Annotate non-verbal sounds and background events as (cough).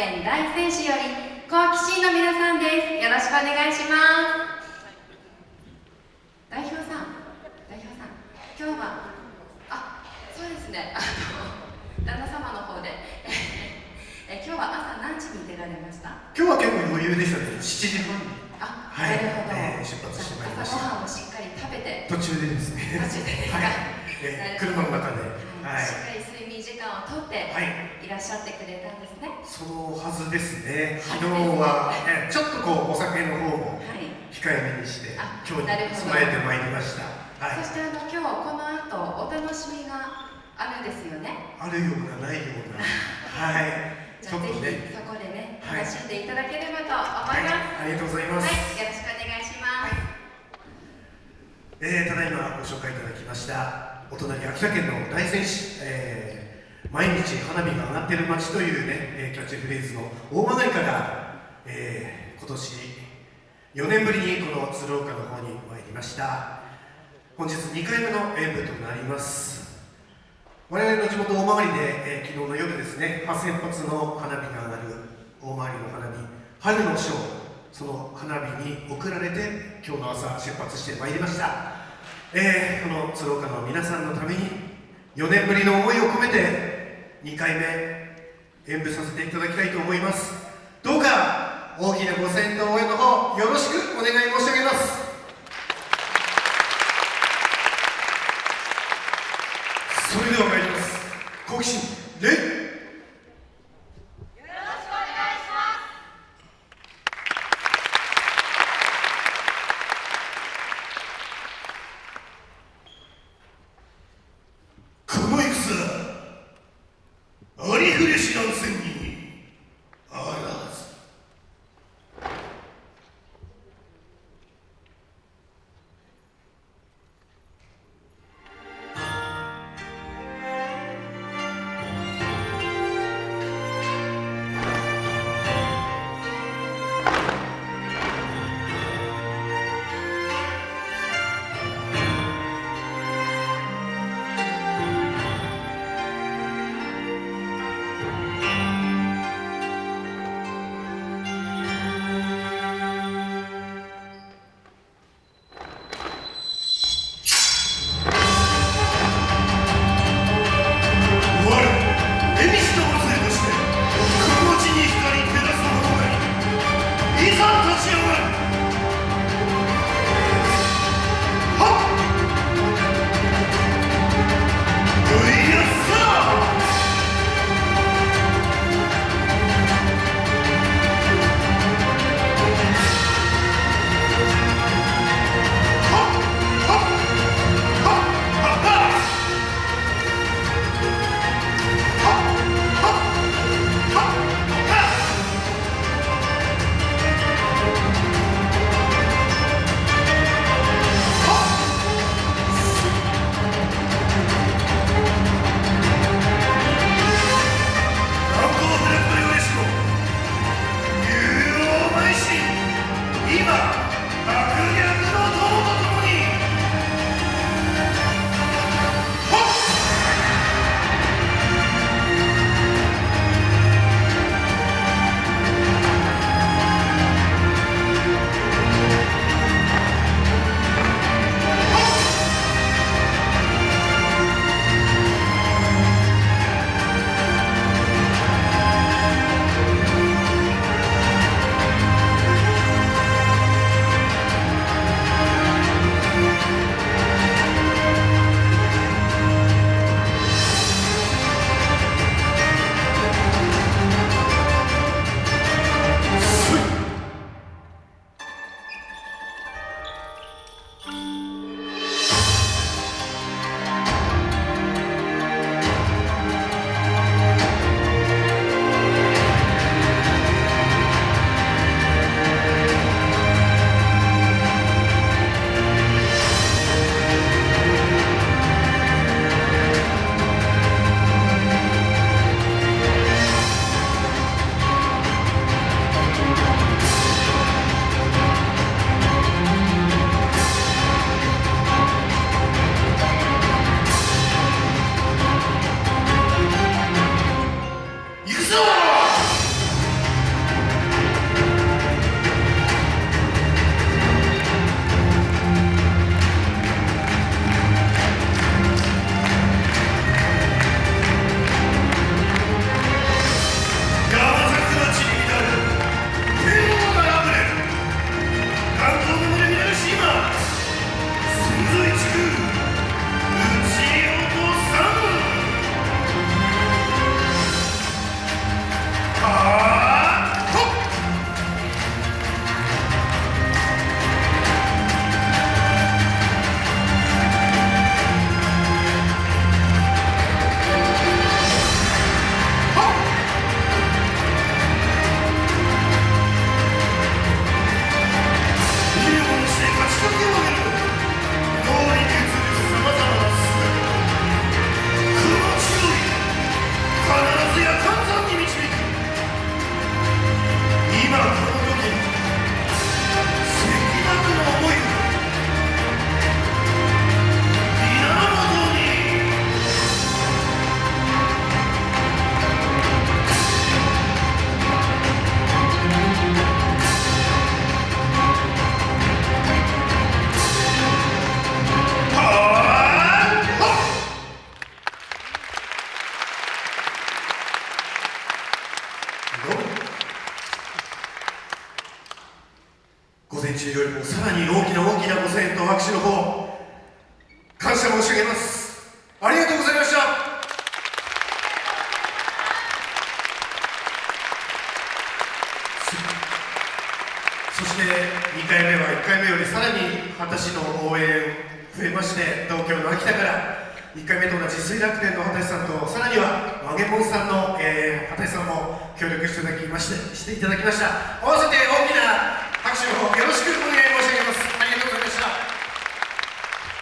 県大仙市より好奇心の皆さんですよろしくお願いします代表さん代表さん今日はあそうですねあの旦那様の方でえ今日は朝何時に出られました今日は結構余裕でしたね7時半にあ、はいなるほど、えー出発してまいりました朝ごはんをしっかり食べて途中でですね途中でですかはい、えー車の中ではいしっかり睡眠時間をとってはいいらっしゃってくれたんですね。そのはずですね。昨日は、え (laughs) ーちょっとこうお酒の方もはい。控えめにしてあ今日に備えてまいりました。はい。そしてあの今日この後お楽しみがあるんですよね。あるようなないような。(laughs) はい。じゃあぜひそこでねはい。楽しんでいただければと思はいいます。ありがとうございまはい、す、よろしくお願いします、えーただいまご紹介いただきましたお隣秋田県の大仙市、えー毎日花火が上がってる街というね、えキャッチフレーズの大曲から、えー今年4年ぶりにこの鶴岡の方に参りました。本日2回目の演舞となります。我々の地元大曲で、えー昨日の夜ですね8000発の花火が上がる大曲の花火春のショーその花火に送られて今日の朝出発してまいりました、えーこの鶴岡の皆さんのために4年ぶりの思いを込めて2回目演舞させていただきたいと思います。どうか大きなご先導応援の方爆撃。前中よりもさらに大きな大きなご声援と拍手の方感謝申し上げます。ありがとうございました。そして2回目は1回目よりさらに畑市の応援増えまして東京の秋田から1回目と同じ水楽天の畑さんとさらには和げもんさんの、えー、畑さんも協力していただきましてしていただきました。合わせて大きなよろしくお願いします。